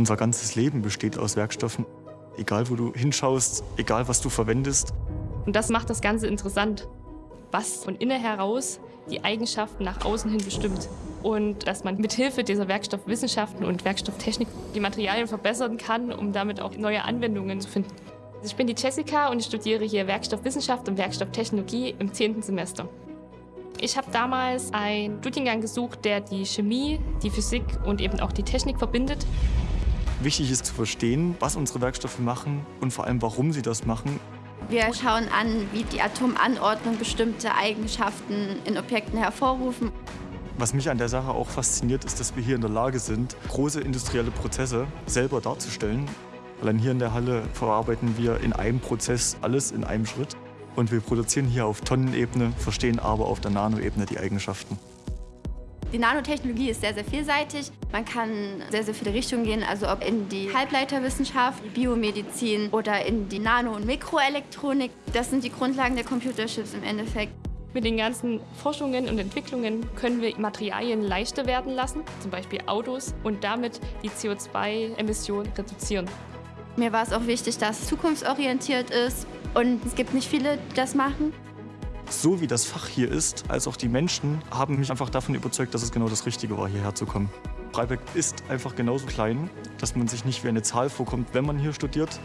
Unser ganzes Leben besteht aus Werkstoffen. Egal, wo du hinschaust, egal, was du verwendest. Und das macht das Ganze interessant, was von innen heraus die Eigenschaften nach außen hin bestimmt. Und dass man mit Hilfe dieser Werkstoffwissenschaften und Werkstofftechnik die Materialien verbessern kann, um damit auch neue Anwendungen zu finden. Ich bin die Jessica und ich studiere hier Werkstoffwissenschaft und Werkstofftechnologie im 10. Semester. Ich habe damals einen Studiengang gesucht, der die Chemie, die Physik und eben auch die Technik verbindet. Wichtig ist zu verstehen, was unsere Werkstoffe machen und vor allem, warum sie das machen. Wir schauen an, wie die Atomanordnung bestimmte Eigenschaften in Objekten hervorrufen. Was mich an der Sache auch fasziniert, ist, dass wir hier in der Lage sind, große industrielle Prozesse selber darzustellen. Allein hier in der Halle verarbeiten wir in einem Prozess alles in einem Schritt. Und wir produzieren hier auf Tonnenebene, verstehen aber auf der Nanoebene die Eigenschaften. Die Nanotechnologie ist sehr, sehr vielseitig. Man kann sehr, sehr viele Richtungen gehen, also ob in die Halbleiterwissenschaft, die Biomedizin oder in die Nano- und Mikroelektronik. Das sind die Grundlagen der Computerships im Endeffekt. Mit den ganzen Forschungen und Entwicklungen können wir Materialien leichter werden lassen, zum Beispiel Autos, und damit die CO2-Emissionen reduzieren. Mir war es auch wichtig, dass es zukunftsorientiert ist und es gibt nicht viele, die das machen. So wie das Fach hier ist, als auch die Menschen, haben mich einfach davon überzeugt, dass es genau das Richtige war, hierher zu kommen. Freiberg ist einfach genauso klein, dass man sich nicht wie eine Zahl vorkommt, wenn man hier studiert.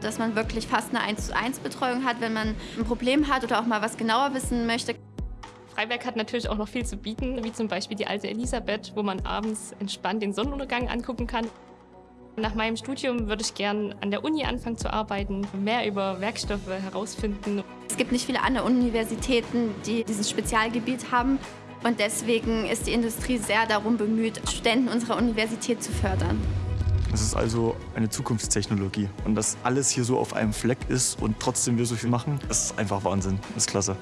Dass man wirklich fast eine 1 zu 1 Betreuung hat, wenn man ein Problem hat oder auch mal was genauer wissen möchte. Freiberg hat natürlich auch noch viel zu bieten, wie zum Beispiel die alte Elisabeth, wo man abends entspannt den Sonnenuntergang angucken kann. Nach meinem Studium würde ich gern an der Uni anfangen zu arbeiten, mehr über Werkstoffe herausfinden. Es gibt nicht viele andere Universitäten, die dieses Spezialgebiet haben. Und deswegen ist die Industrie sehr darum bemüht, Studenten unserer Universität zu fördern. Es ist also eine Zukunftstechnologie. Und dass alles hier so auf einem Fleck ist und trotzdem wir so viel machen, das ist einfach Wahnsinn. Das ist klasse.